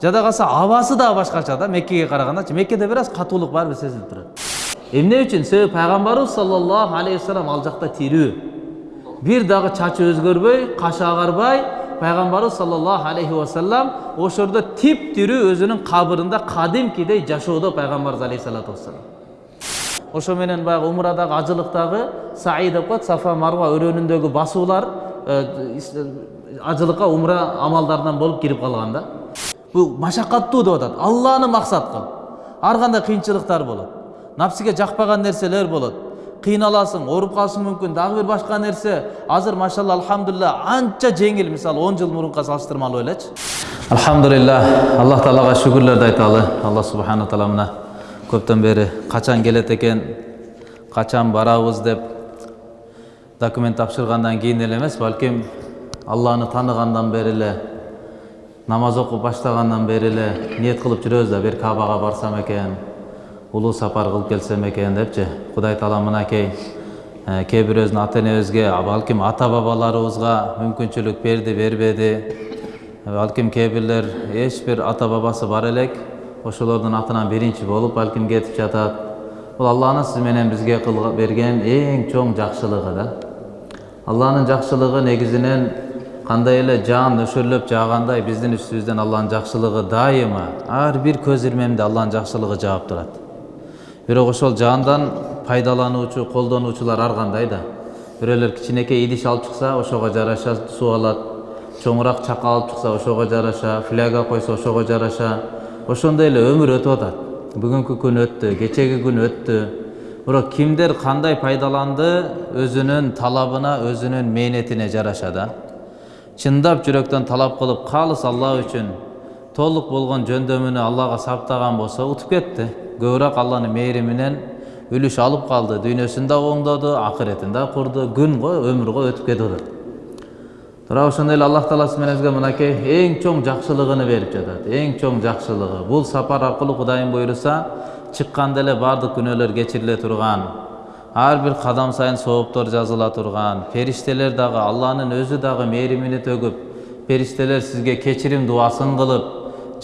жада калса абасы дагы башкача да меккеге карагандачы меккеде бир аз катуулук барбир сезилип турат эмне үчүн себеби пайгамбарыбыз саллаллаху алейхи вассалам ал жакта тирүү бир дагы чачы өзгөрбөй кашы агарбай пайгамбарыбыз саллаллаху алейхи вассалам ошол жерде тип тирүү өзүнүн кабырында кадимкидей жашоодо пайгамбарыбыз алейхисалату вассалам ошо менен баягы умрадагы ажылыктагы саи деп коет сафа марва өрөөнүндөгү басуулар ажылыкка умра амалдарынан болуп кирип калган да бул машакаттуу деп атат алланы максат кыл ар кандай кыйынчылыктар болот напсиге жакпаган нерселер болот кыйналасың ооруп калышың мүмкүн дагы бир башка нерсе азыр машалла алхамдулилля анча жеңил мисалы он жыл мурунка салыштырмалуу элечи алхамдулилля аллах таалага шүгүрлөрдү айталы. Алла субхана таала мына көптөн бери качан келет экен качан барабыз деп документ тапшыргандан кийин эле эмес балким алланы тааныгандан бери эле намаз окуп баштагандан бери эле ниет кылып жүрөбүз да бир кабага барсам экен улуу сапар кылып келсем экен депчи кудай таала мынакей кээ бирөөбүздүн ата энебизге балким ата бабаларыбызга мүмкүнчүлүк берди бербеди балким кээ бирлер эч бир ата бабасы бар элек ошолордун атынан биринчи болуп балким кетип жатат бул алланын сиз менен бизге берген эң чоң жакшылыгы да алланын жакшылыгы негизинен кандай эле жаан нөшөрлөп жаагандай биздин үстүбүздөн алланын жакшылыгы дайыма. Ар бир көз ирмемде алланын жакшылыгы жаап турат бирок ошол жаандан пайдалануучу колдонуучулар ар кандай да. Бирөөлөр кичинекей идиш алып чыкса ошого жараша суу алат. Чоңураак чака алып чыкса ошого жараша. Фляга койсо ошого жараша. Ошондой эле өмүр өтүп атат. Бүгүнкү күн өттү кечеги күн өттү. Бирок кимдер кандай пайдаланды өзүнүн талабына өзүнүн мээнетине жараша да. Чындап жүрөктөн талап кылып калыс алла үчүн толук болгон жөндөмүнү аллага саптаган болсо утуп кетти көбүрөөк алланын мээриминен үлүш алып калды дүйнөсүн да оңдоду акыретин да курду күн го өмүр го өтүп кетип атат тура ошондой эле аллах таала сиз менен бизге мынакей эң чоң жакшылыгын берип жатат эң чоң жакшылыгы бул сапар аркылуу кудайым буйруса чыкканда эле баардык күнөөлөр кечириле турган ар бир кадам сайын сооптор жазыла турган периштелер дагы алланын өзү дагы мээримини төгүп периштелер сизге кечирим дубасын кылып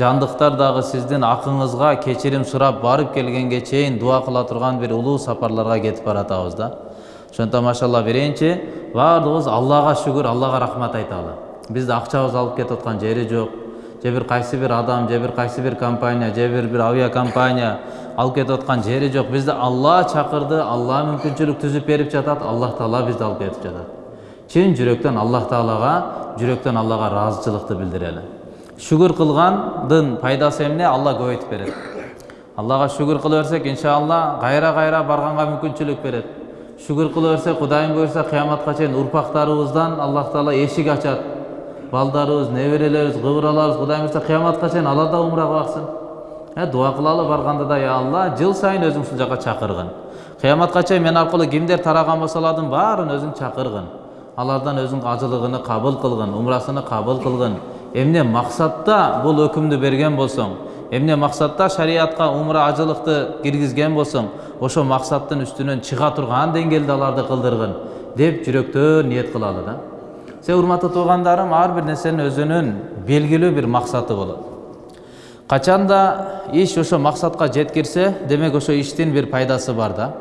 жандыктар дагы сиздин акыңызга кечирим сурап барып келгенге чейин дуа кыла турган бир улуу сапарларга кетип баратабыз да ошондон машалла биринчи баардыгыбыз аллага шүгүр аллага рахмат айталы бизди акчабыз алып кетип аткан жери жок же бир кайсы бир адам же бир кайсы бир компания же бир бир авиакомпания алып кетип аткан жери жок бизди алла чакырды алла мүмкүнчүлүк түзүп берип жатат аллах таала бизди алып кетип жатат чын жүрөктөн аллах таалага жүрөктөн аллага ыраазычылыкты билдирели шүгүр кылгандын пайдасы эмне алла көбөйтүп берет аллага шүгүр кыла берсек иншалла кайра кайра барганга мүмкүнчүлүк берет шүгүр кыла берсек кудайым буюрса кыяматка чейин урпактарыбыздан аллах таала эшик ачат балдарыбыз неберелерибиз кыбыраларыбыз кудайым буюрса кыяматка чейин алар да умрага дуа кылалы барганда да я алла жыл сайын өзүң ушул жака чакыргын кыяматка чейин мен аркылуу кимдер тараган болсо алардын баарын өзүң чакыргын алардан өзүң ажылыгыны кабыл кылгын умрасыны кабыл кылгын эмне максатта бул өкүмдү берген болсоң эмне максатта шариатка умра ажылыкты киргизген болсоң ошол максаттын үстүнөн чыга турган деңгээлде аларды кылдыргын деп жүрөктөн ниет кылалы да. Себеби урматтуу туугандарым ар бир нерсенин өзүнүн белгилүү бир максаты болот качанда иш ошо максатка жеткирсе демек ошо иштин бир пайдасы бар да.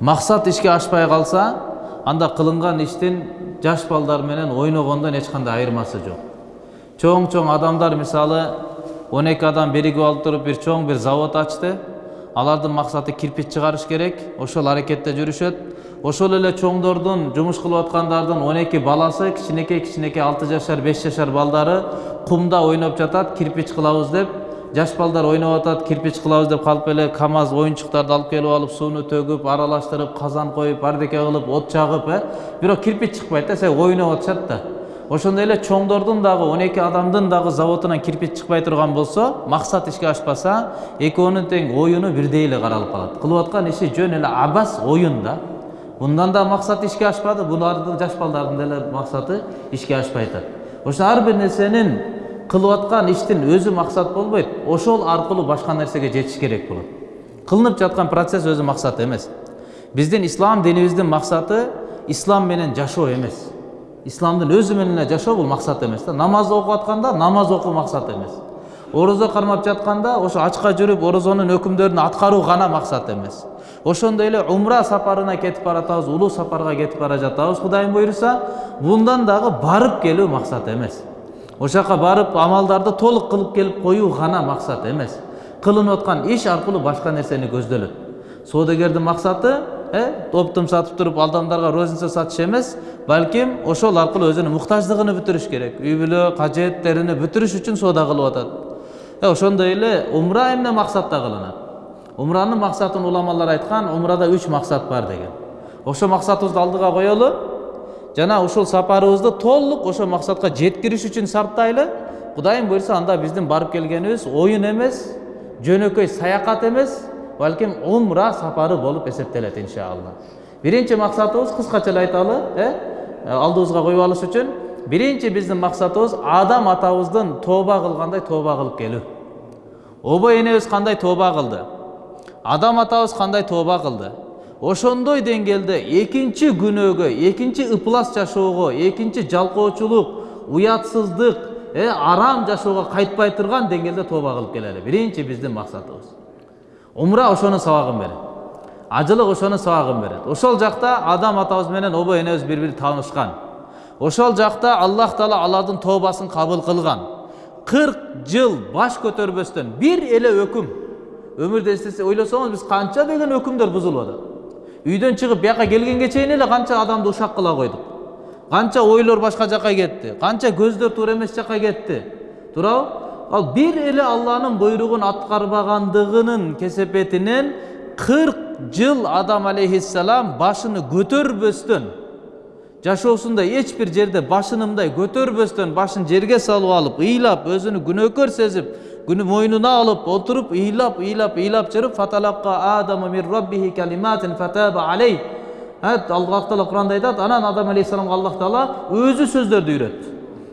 Максат ишке ашпай калса анда кылынган иштин жаш балдар менен ойногондон эч кандай айырмасы жок чоң чоң адамдар мисалы он эки адам биригип алып туруп бир чоң бир завод ачты алардын максаты кирпич чыгарыш керек ошол аракетте жүрүшөт. Ошол эле чоңдордун жумуш кылып аткандардын он эки баласы кичинекей кичинекей алты жашар беш жашар балдары кумда ойноп жатат кирпич кылабыз деп жаш балдар ойноп атат кирпич кылабыз деп калып эле камаз оюнчуктарды алып келип алып сууну төгүп аралаштырып казан коюп бардеке кылып от жагып э бирок кирпич чыкпайт да себеби ойноп атышат да ошондой эле чоңдордун дагы он эки адамдын дагы заводунан кирпич чыкпай турган болсо максат ишке ашпаса экөөнүн тең оюну бирдей эле каралып калат кылып аткан иши жөн эле абас оюн да мындан да максат ишке ашпады булардын жаш балдардын деле максаты ишке ашпай атат ошо ар бир нерсенин кылып аткан иштин өзү максат болбойт ошол аркылуу башка нерсеге жетиш керек болот. Кылынып жаткан процесс өзү максат эмес. Биздин ислам динибиздин максаты ислам менен жашоо эмес. Исламдын өзү менен эле жашоо бул максат эмес да. Намаз окуп атканда намаз окуу максат эмес. Орозо кармап жатканда ошо ачка жүрүп орозонун өкүмдөрүн аткаруу гана максат эмес. Ошондой эле умра сапарына кетип баратабыз улуу сапарга кетип бара жатабыз кудайым буюрса мындан дагы барып келүү максат эмес. Ошол жака барып амалдарды толук кылып келип коюу гана максат эмес кылынып аткан иш аркылуу башка нерсени көздөлөт соодагердин максаты оптум сатып туруп адамдарга розница сатыш эмес балким ошол аркылуу өзүнүн муктаждыгын бүтүрүш керек үй бүлө кажеттерин бүтүрүш үчүн соода кылып атат ошондой эле умра эмне максатта кылынат умранын максатын уламалар айткан умрада үч максат бар деген ошол максатыбызды алдыга коелу жана ушул сапарыбызды толук ошол максатка жеткириш үчүн сарптайлы кудайым буюрса анда биздин барып келгенибиз оюн эмес жөнөкөй саякат эмес балким умра сапары болуп эсептелет иншалла биринчи максатыбыз кыскача эле айталы э алдыбызга коюп алыш үчүн биринчи биздин максатыбыз адам атабыздын тооба кылгандай тооба кылып келүү обой энебиз кандай тооба кылды адам атабыз кандай тооба кылды ошондой деңгээлде экинчи күнөөгө экинчи ыплас жашоого экинчи жалкоочулук уятсыздык э арам жашоого кайтпай турган деңгээлде тооба кылып келели. Биринчи биздин максатыбыз. Умра ошонун сабагын берет. Ажылык ошонун сабагын берет. Ошол жакта адам атабыз менен обой энебиз бири бири таанышкан. Ошол жакта аллах таала алардын тообасын кабыл кылган. Кырк жыл баш көтөрбөстөн бир эле өкүм. Өмүрдө ойлосоңуз биз канча деген өкүмдөр бузулуп атат үйдөн чыгып бияка келгенге чейин эле канча адамды ушак кыла койдук канча ойлор башка жака кетти канча көздөр туура эмес жака кетти туурабы ал бир эле алланын буйругун аткарбагандыгынын кесепетинен кырк жыл адам алейхиссалам башыны көтөрбөстөн жашоосунда эч бир жерде башын мындай көтөрбөстөн башын жерге салып алып ыйлап өзүнү күнөөкөр сезип күнү мойнуна алып отуруп ыйлап ыйлап ыйлап жүрүп фаталакка адаму мин раббихи калиматин фатаба алей аллах таала куранда айтат анан адам алейхисаламга аллах таала өзү сөздөрдү үйрөттү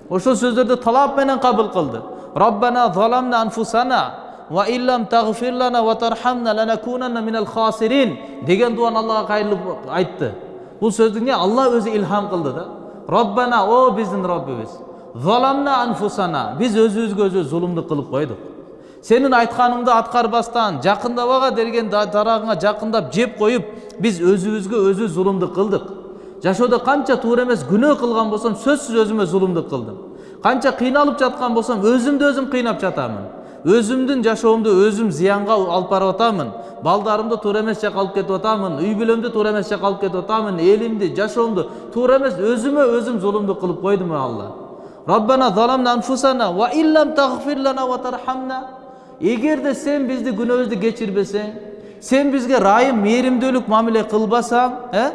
ошол сөздөрдү талап менен кабыл кылды раббана заламна анфусана ва иллам тагфир лана ва тархамна ланакунанна минал хасирин деген дуаны аллага кайрылып айтты бул сөздү эмне алла өзү илхам кылды да роббана о биздин роббибиз заламна анфусана биз өзүбүзгө өзүбүз зулумдук кылып койдук сенин айтканыңды аткарбастан жакындабага деген дарагыңа жакындап жеп коюп биз өзүбүзгө өзүбүз зулумдук кылдык жашоодо канча туура эмес күнөө кылган болсом сөзсүз өзүмө зулумдук кылдым канча кыйналып жаткан болсом өзүмдү өзүм кыйнап жатамын өзүмдүн жашоомду өзүм зыянга алып барып атамын балдарымды туура эмес жака алып кетип атамын үй бүлөмдү туура эмес жака алып кетип атамын элимди жашоомду туура эмес өзүмө өзүм зулумдук кылып койдум алла раббана заламна анфусана ва иллам тагфир лана ва тархамна эгерде сен бизди күнөөбүздү кечирбесең сен бизге ырайым мээримдүүлүк мамиле кылбасаң э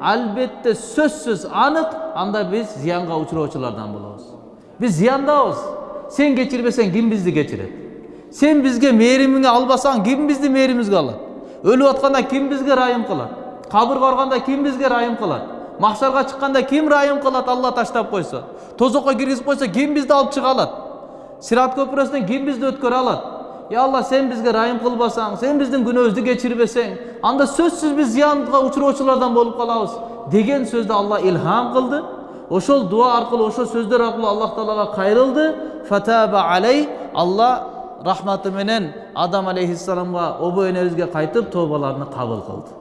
албетте сөзсүз анык анда биз зыянга учуроочулардан болобуз биз зыяндабыз сен кечирбесең ким бизди кечирет сен бизге мээримиңе албасаң ким биздин мээримибизге алат өлүп атканда ким бизге ырайым кылат кабырга барганда ким бизге ырайым кылат махшарга чыкканда ким ырайым кылат алла таштап койсо тозокко киргизип койсо ким бизди алып чыга алат сират көпүрөсүнөн ким бизди өткөрө алат е алла сен бизге ырайым кылбасаң сен биздин күнөөбүздү кечирбесең анда сөзсүз биз зыянга учуроочулардан болуп калабыз деген сөздү алла илхам кылды ошол дуа аркылуу ошол сөздөр аркылуу аллах таалага кайрылды фатаба алей алла рахматы менен адам алейхисаламга обой энебизге кайтып тообаларын кабыл кылды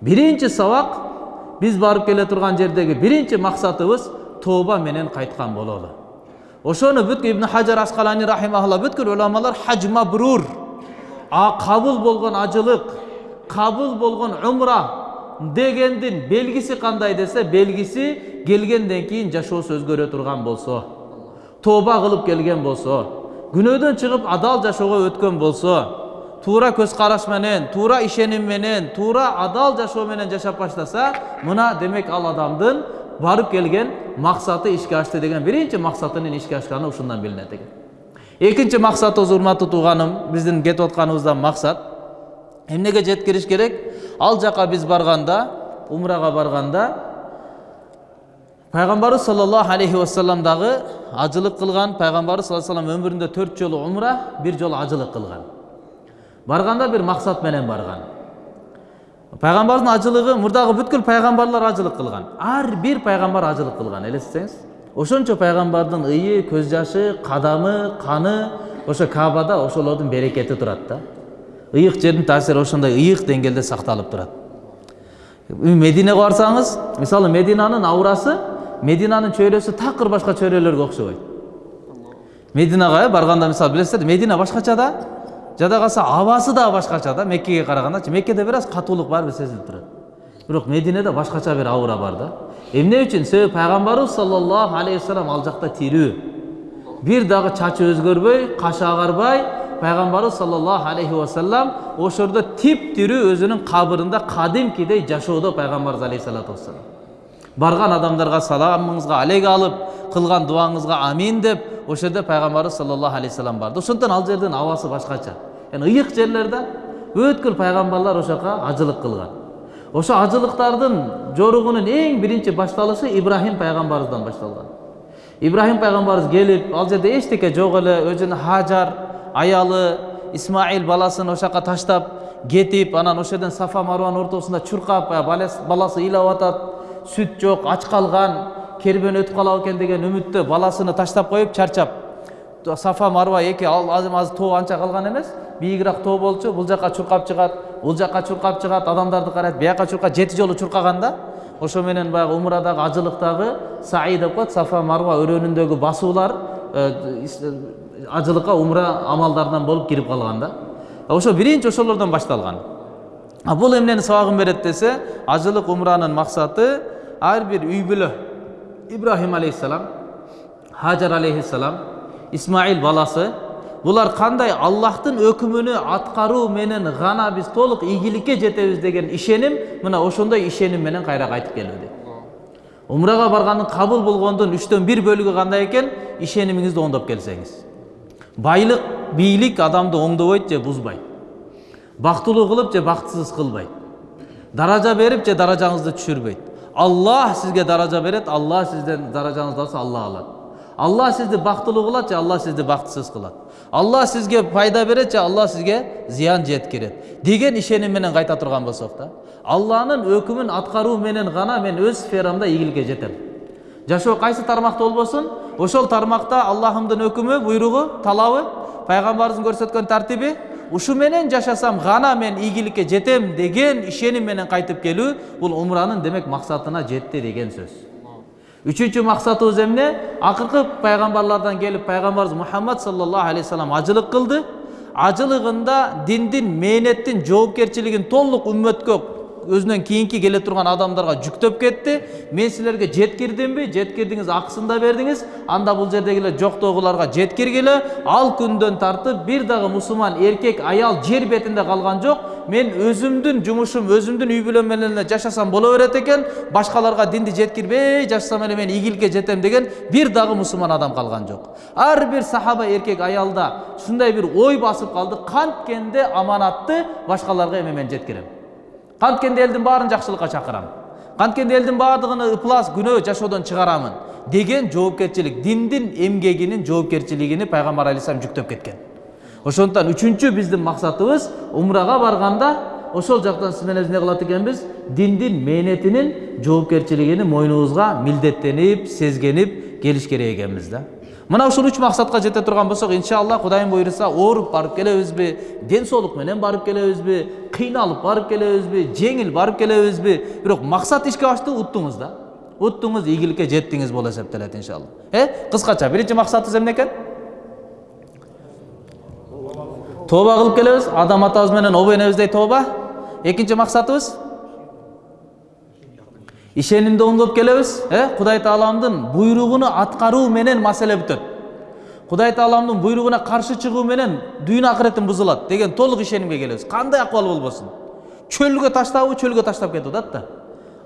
биринчи сабак биз барып келе турган жердеги биринчи максатыбыз тооба менен кайткан бололу. Ошону бүт ибн хажар аскалани рахимаалла бүткүл уламалар хаж а кабыл болгон ажылык кабыл болгон умра дегендин белгиси кандай десе белгиси келгенден кийин жашоосу өзгөрө турган болсо тооба кылып келген болсо күнөөдөн чыгып адал жашоого өткөн болсо туура көз караш менен туура ишеним менен туура адал жашоо менен жашап баштаса мына демек ал адамдын барып келген максаты ишке ашты деген биринчи максатынын ишке ашканы ушундан билинет экен экинчи максатыбыз урматтуу тууганым биздин кетип атканыбыздан максат эмнеге жеткириш керек ал жака биз барганда умрага барганда пайгамбарыбыз саллаллаху алейхи вассалам дагы ажылык кылган пайгамбарыбыз саллаллаху алейhi вассалам өмүрүндө төрт жолу умра бир жолу ажылык кылган барганда бир максат менен барган пайгамбардын ажылыгы мурдагы бүткүл пайгамбарлар ажылык кылган ар бир пайгамбар ажылык кылган элестетсеңиз ошончо пайгамбардын ыйы көз жашы кадамы каны ошо кабада ошолордун берекети турат да. Ыйык жердин таасири ошондой ыйык деңгээлде сакталып турат. Мединеге барсаңыз мисалы мединанын аурасы мединанын чөйрөсү такыр башка чөйрөлөргө окшобойт мединага барганда мисалы билесиздер медина башкача да жада калса абасы дагы башкача да меккеге карагандачы меккеде бир аз катуулук барбыр сезилип турат бирок мединеде башкача бир аура бар да. Эмне үчүн? Себеби пайгамбарыбыз саллаллаху алейхи вассалам ал жакта тирүү. Бир дагы чачы өзгөрбөй кашы агарбай пайгамбарыбыз саллаллаху алейхи вассалам ошол тип тирүү өзүнүн кабырында кадимкидей жашоодо пайгамбарыбыз алейхисалату вассалам. Барган адамдарга саламыңызга алейк алып кылган дуаңызга амин деп ошол жерде пайгамбарыбыз саллаллаху алейхи вассалам барды. Ошондон ал жердин абасы башкача. Яғни ыйык жерлерде өткүл пайгамбарлар жака ажылык кылган ошо ажылыктардын жоругунун эң биринчи башталышы ибрахим пайгамбарыбыздан башталган ибрахим пайгамбарыбыз келип ал жерде эчтеке жок эле өзүнүн хажар аялы исмаил баласын ошол жака таштап кетип анан ошол жерден сафа марванын ортосунда чуркап баласы ыйлап атат сүт жок ач калган кербен өтүп калат экен деген үмүттө баласыны таштап коюп чарчап сафа марва эки азыр азыр тоо анча калган эмес бийигирээк тоо болчу бул жака чуркап чыгат бул жака чуркап чыгат адамдарды карайт бияка чуркап жети жолу чуркаган да ошо менен баягы умрадагы ажылыктагы саи деп коет сафа марва өрөөнүндөгү басуулар ажылыкка умра амалдарынан болуп кирип калган да ошо биринчи ошолордон башталган а бул эмнени сабагын берет десе ажылык умранын максаты ар бир үй бүлө ибрахим алейхисалам хажар алейхисалам исмаил баласы булар кандай аллахтын өкүмүнү аткаруу менен гана биз толук ийгиликке жетебиз деген ишеним мына ошондой ишеним менен кайра кайтып келүүдө умрага баргандын кабыл болгондун үчтөн бир бөлүгү кандай экен ишенимиңизди оңдоп келсеңиз байлык бийлик адамды оңдобойт же бузбайт бактылуу кылып же бактысыз кылбайт даража берип же даражаңызды түшүрбөйт аллах сизге даража берет аллах сизден даражаңызды алса аллах алат аллах сизди бактылуу кылат же аллах сизди бактысыз кылат аллах сизге пайда берет же аллах сизге зыян жеткирет деген менен кайта турган болсок да алланын өкүмүн аткаруу менен гана мен өз сферамда ийгиликке жетем жашоо кайсы тармакта болбосун ошол тармакта аллахымдын өкүмү буйругу талабы пайгамбарыбыздын көрсөткөн тартиби ушу менен жашасам гана мен ийгиликке жетем деген ишеним менен кайтып келүү бул умранын демек максатына жетти деген сөз үчүнчү максатыбыз эмне акыркы пайгамбарлардан келип пайгамбарыбыз мухаммад саллаллаху алейхи вассалам ажылык кылды ажылыгында диндин мээнеттин жоопкерчилигин толук үммөткө өзүнөн кийинки келе турган адамдарга жүктөп кетти мен силерге жеткирдимби жеткирдиңиз акысын да бердиңиз анда бул жердегилер жоктогуларга жеткиргиле ал күндөн тартып бир дагы мусулман эркек аял жер бетинде калган жок мен өзүмдүн жумушум өзүмдүн үй бүлөм менен эле жашасам боло берет экен башкаларга динди жеткирбей жашасам эле мен ийгиликке жетем деген бир дагы мусулман адам калган жок ар бир сахаба эркек аялда ушундай бир ой басып калды канткенде аманатты башкаларга эми мен жеткирем канткенде элдин баарын жакшылыкка чакырам канткенде элдин баардыгын ыплас күнөө жашоодон чыгарамын деген жоопкерчилик диндин эмгегинин жоопкерчилигини пайгамбар алейхисалам жүктөп кеткен ошондуктан үчүнчү биздин максатыбыз умрага барганда ошол жактан сиз менен эмне кылат экенбиз диндин мээнетинин жоопкерчилигини мойнубузга милдеттенип сезгенип келиш керек экенбиз да мына ушул үч максатка жете турган болсок иншалла кудайым буйруса ооруп барып келебизби ден соолук менен барып келебизби кыйналып барып келебизби жеңил барып келебизби бирок максат ишке ашты уттуңуз да. Уттуңуз ийгиликке жеттиңиз болуп эсептелет иншалла. Э кыскача биринчи максатыбыз эмне экен тооба кылып келебиз адам атабыз менен обо энебиздей тооба экинчи максатыбыз ишенимди оңдоп келебиз э? Кудай тааламдын буйругуну аткаруу менен маселе бүтөт. Кудай тааламдын буйругуна каршы чыгуу менен дүйнө акыретим бузулат деген толук ишенимге келебиз. Кандай акыбал болбосун? Чөлгө таштабы чөлгө таштап кетип атат да.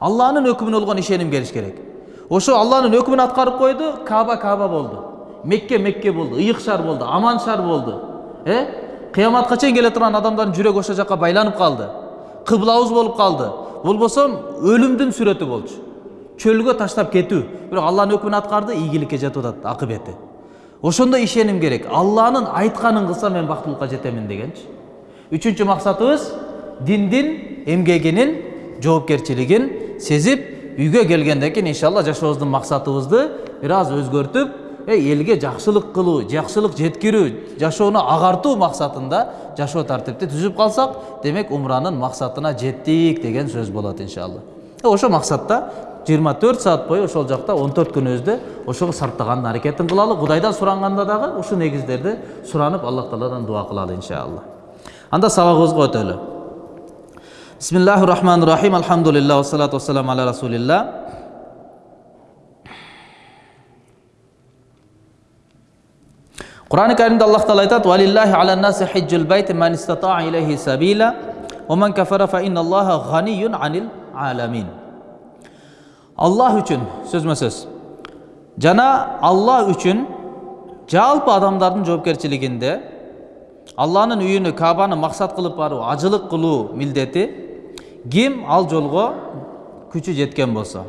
Алланын өкүмүнө болгон ишеним келиш керек. Ошо алланын өкүмүн аткарып койду каба каба болду. Мекке мекке болду ыйык шаар болду аман шаар болду. Э? Кыяматка чейин келе турган адамдардын жүрөгү ошол жака байланып калды. Кыблабыз болуп калды. Болбосо өлүмдүн сүрөтү болчу. Чөлгө таштап кетүү. Бирок алланын өкүмүн аткарды ийгиликке жетип атат акыбети ошондой ишеним керек. Алланын айтканын кылсам мен бактылыкка жетемин дегенчи. Үчүнчү максатыбыз диндин эмгегинин жоопкерчилигин сезип үйгө келгенден кийин иншалла жашообуздун максатыбызды бир аз өзгөртүп элге жакшылык кылуу жакшылык жеткирүү жашоону агартуу максатында жашоо тартипти түзүп калсак демек умранын максатына жеттик деген сөз болот иншалла. Ошол максатта жыйырма төрт саат бою ошол жакта он төрт күнүбүздү ошого сарптагандын аракетин кылалы кудайдан суранганда дагы ушул негиздерди суранып аллах тааладан дуа кылалы иншалла. Анда сабагыбызга өтөлү бисмиллахи рахмани рахим. Алхамдулилlah вассалату вассаламу аля расулилlah Құран кәрімде Аллах тағала айтады «Валиллахи аля наси хиджул байти ман истатаа илейхи сабила, ва ман кафара фа инналлаха ғаниюн анил аламин». Аллах үшін, сөзме сөз. Жана Аллах үшін жалпы адамдардың жоопкерчилигинде Алланын үйүнө Кабаны максат кылып баруу, ажылык кылуу милдети ким ал жолго күчү жеткен болсо.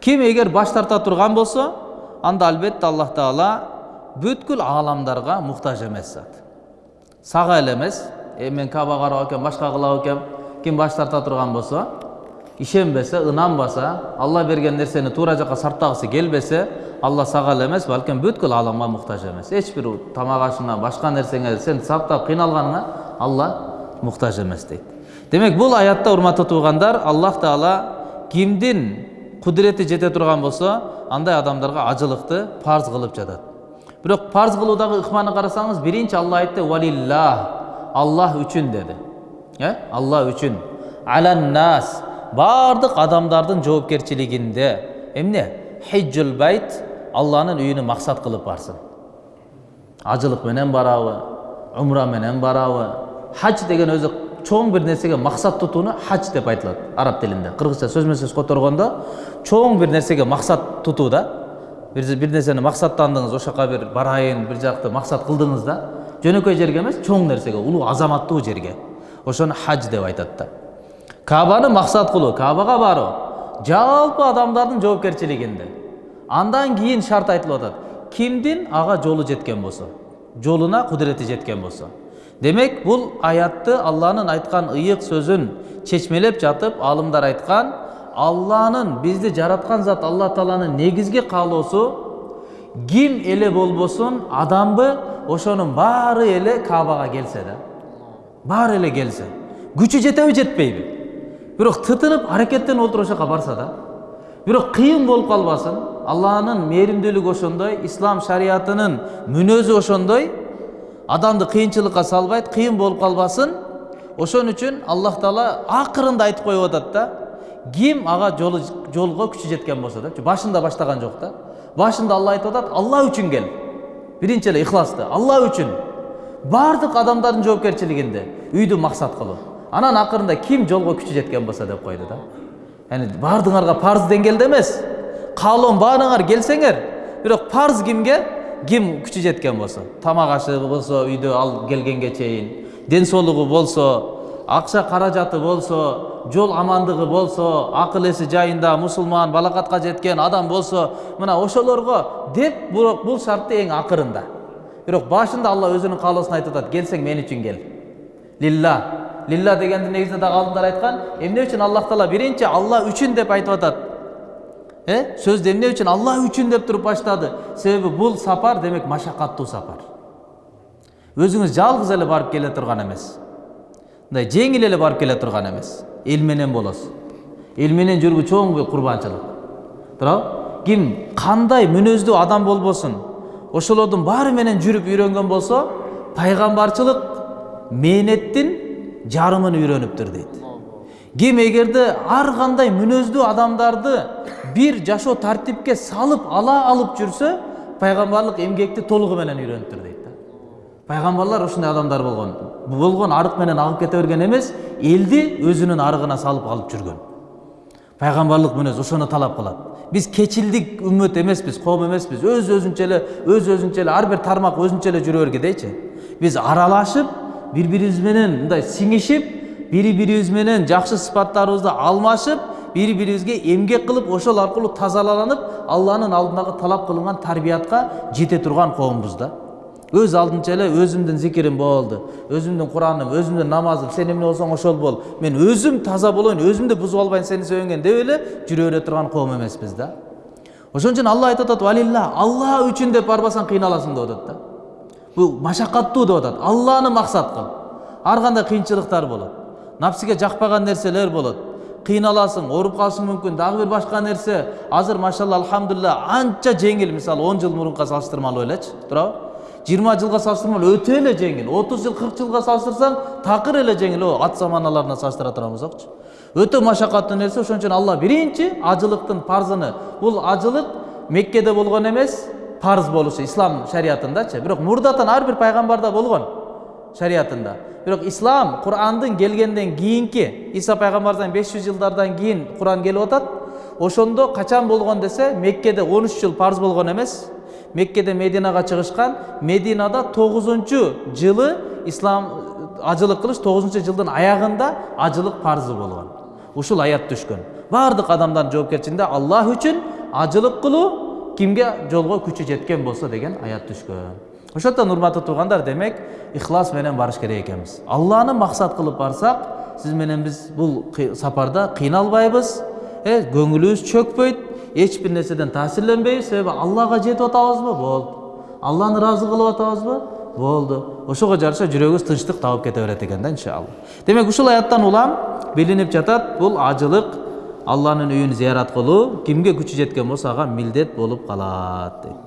Ким эгер баш тарта турган болсо, анда албетте Аллах таала бүткүл ааламдарга муктаж эмес зат. Сага эле эмес мен каба карап экем башка кылап экем ким баш тарта турган болсо ишенбесе ынанбаса алла берген нерсени туура жака сарптагысы келбесе алла сага эле эмес балким бүткүл ааламга муктаж эмес эч бир тамак ашыңа башка нерсеңе сен саптап кыйналганыңа алла муктаж эмес дейт демек бул аятта урматтуу туугандар аллах таала кимдин кудурети жете турган болсо андай адамдарга ажылыкты парз кылып жатат бирок парз кылуудагы ыкманы карасаңыз биринчи алла айтты валиллах аллах үчүн деди э алла үчүн аланнас баардык адамдардын жоопкерчилигинде эмне хиджул байт алланын үйүнө максат кылып барсын ажылык менен барабы умра менен барабы хадж деген өзү чоң бир нерсеге максат тутууну хадж деп айтылат араб тилинде кыргызча сөзмө сөз которгондо чоң бир нерсеге максат тутуу да бир бир нерсени максаттандыңыз ошол жака бир барайын бир жакты максат кылдыңыз да жөнөкөй жерге эмес чоң нерсеге улуу азаматтуу жерге. Ошону хадж деп айтат да. Кабаны максат кылуу кабага баруу жалпы адамдардын жоопкерчилигинде андан кийин шарт айтылып атат кимдин ага жолу жеткен болсо жолуна кудурети жеткен болсо демек бул аятты алланын айткан ыйык сөзүн чечмелеп жатып алымдар айткан алланын бизди жараткан зат алла тааланын негизги каалоосу ким эле болбосун адамбы ошонун баары эле кабага келсе да баары эле келсе күчү жетеби жетпейби бирок тытынып аракеттенип отуруп ошол жака барса да бирок кыйын болуп калбасын алланын мээримдүүлүгү ошондой ислам шариятынын мүнөзү ошондой адамды кыйынчылыкка салбайт кыйын болуп калбасын ошон үчүн аллах таала акырында айтып коюп атат да ким ага жолу жолго күчү жеткен болсо депчи башында баштаган жок да башында алла айтып атат алла үчүн кел биринчи эле ыхласты алла үчүн баардык адамдардын жоопкерчилигинде үйдү максат кылуу анан акырында ким жолго күчү жеткен болсо деп койду да баардыгыңарга парз деңгээлде эмес каалоом баарыңар келсеңер бирок парз кимге ким күчү жеткен болсо тамак ашы болсо үйдө ал келгенге чейин ден соолугу болсо акча каражаты болсо жол амандыгы болсо акыл эси жайында мусулман балакатка жеткен адам болсо мына ошолорго деп бирок бул шартты эң акырында бирок башында алла өзүнүн каалоосун айтып атат келсең мен үчүн кел лилла лилла дегенди негизинде дагы алымдар айткан эмне үчүн аллах таала биринчи алла үчүн деп айтып атат э сөздү эмне үчүн алла үчүн деп туруп баштады себеби бул сапар демек машакаттуу сапар өзүңүз жалгыз эле барып келе турган эмес мындай жеңил эле барып келе турган эмес эл менен болосуз эл менен жүрүү чоң курбанчылык туурабы ким кандай мүнөздүү адам болбосун ошолордун баары менен жүрүп үйрөнгөн болсо пайгамбарчылык мээнеттин жарымын үйрөнүптүр дейт ким эгерде ар кандай мүнөздүү адамдарды бир жашоо тартипке салып ала алып жүрсө пайгамбарлык эмгекти толугу менен үйрөнүптүр пайгамбарлар ушундай адамдар болгон болгон арык менен агып кете берген эмес элди өзүнүн арыгына салып алып жүргөн пайгамбарлык мүнөз ошону талап кылат биз кечилдик үммөт эмеспиз коом эмеспиз өз өзүнчө эле өз өзүнчө эле ар бир тармак өзүнчө эле жүрө бергедейчи биз аралашып бири бирибиз менен мындай сиңишип бири бирибиз менен жакшы сыпаттарыбызды алмашып бири бирибизге эмгек кылып ошол аркылуу тазаланып алланын алдындагы талап кылынган тарбиятка жете турган коомбуз да. Өз алдынча эле өзүмдүн зикирим болду өзүмдүн кураным өзүмдүн намазым сен эмне болсоң ошол бол мен өзүм таза болоюн өзүмдү бузуп албайын сени сүйөнгөн деп эле жүрө бере турган коом эмеспиз да ошон үчүн алла айтып атат валилла алла үчүн деп барбасаң кыйналасың деп атат да бул машакаттуу деп атат алланы максат кыл ар кандай кыйынчылыктар болот напсиге жакпаган нерселер болот кыйналасың ооруп калышың мүмкүн дагы бир башка нерсе азыр машалла алхамдулилля анча жеңил мисалы он жыл мурунка салыштырмалуу элечи туурабы жыйырма жылга салыштырмалуу өтө эле жеңил отуз жыл кырк жылга салыштырсаң такыр эле жеңил ат заманаларына салыштыра турган болсокчу өтө машакаттуу нерсе ошон үчүн алла биринчи ажылыктын парзыны. Бул ажылык меккеде болгон эмес парыз болушу ислам шариятындачы. Бирок мурдатан ар бир пайгамбарда болгон шариятында. Бирок ислам курандын келгенден кийинки иса пайгамбардан беш жүз жылдардан кийин куран келип атат ошондо качан болгон десе меккеде он үч жыл парыз болгон эмес меккеде мединага чыгышкан мединада тогузунчу жылы ислам ажылык кылыш тогузунчу жылдын аягында ажылык парызы болгон ушул аят түшкөн баардык адамдардын жоопкерчилигинде аллах үчүн ажылык кылуу кимге жолго күчү жеткен болсо деген аят түшкөн ошондуктан урматтуу туугандар демек ихлас менен барыш керек экенбиз алланы максат кылып барсак сиз менен биз бул сапарда кыйналбайбыз көңүлүбүз чөкпөйт бир нерседен таасирленбейбиз себеби аллага жетип атабызбы болду алланы ыраазы кылып атабызбы болду ошого жараша жүрөгүбүз тынчтык табып кете берет экен да иншалла демек ушул аяттан улам билинип жатат бул ажылык алланын үйүн зыярат кылуу кимге күчү жеткен болсо ага милдет болуп калат